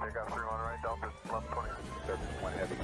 They got 3 on right, Delta 1120. 71 heavy.